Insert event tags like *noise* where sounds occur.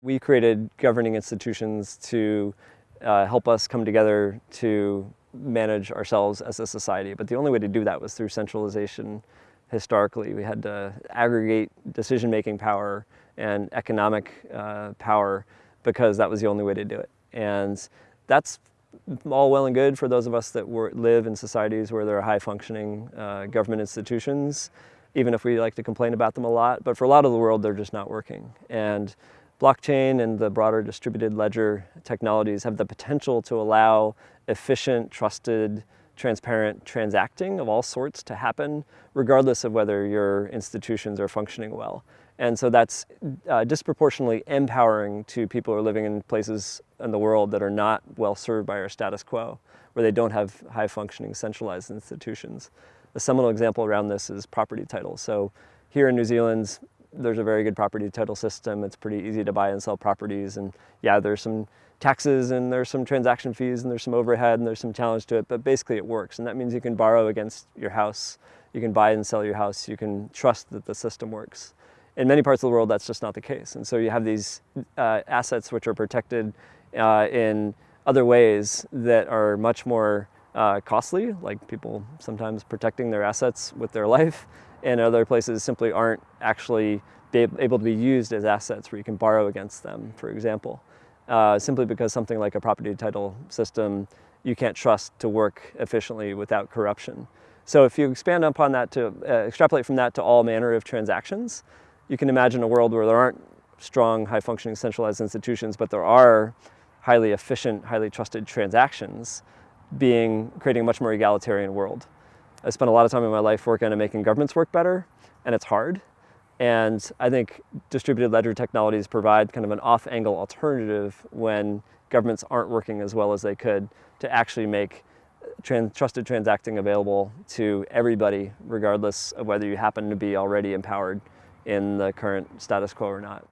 We created governing institutions to uh, help us come together to manage ourselves as a society. But the only way to do that was through centralization historically. We had to aggregate decision-making power and economic uh, power because that was the only way to do it. And that's all well and good for those of us that were, live in societies where there are high-functioning uh, government institutions, even if we like to complain about them a lot. But for a lot of the world, they're just not working. And blockchain and the broader distributed ledger technologies have the potential to allow efficient, trusted, transparent transacting of all sorts to happen, regardless of whether your institutions are functioning well. And so that's uh, disproportionately empowering to people who are living in places in the world that are not well served by our status quo, where they don't have high functioning centralized institutions. A seminal example around this is property titles. So here in New Zealand, there's a very good property title system. It's pretty easy to buy and sell properties. And yeah, there's some taxes and there's some transaction fees and there's some overhead and there's some challenge to it, but basically it works. And that means you can borrow against your house. You can buy and sell your house. You can trust that the system works. In many parts of the world, that's just not the case. And so you have these uh, assets which are protected uh, in other ways that are much more uh, costly, like people sometimes protecting their assets with their *laughs* life, and other places simply aren't actually able to be used as assets where you can borrow against them, for example. Uh, simply because something like a property title system you can't trust to work efficiently without corruption. So if you expand upon that to uh, extrapolate from that to all manner of transactions, you can imagine a world where there aren't strong, high-functioning centralized institutions, but there are highly efficient, highly trusted transactions being creating a much more egalitarian world. I spent a lot of time in my life working on making governments work better, and it's hard. And I think distributed ledger technologies provide kind of an off-angle alternative when governments aren't working as well as they could to actually make trans trusted transacting available to everybody, regardless of whether you happen to be already empowered in the current status quo or not.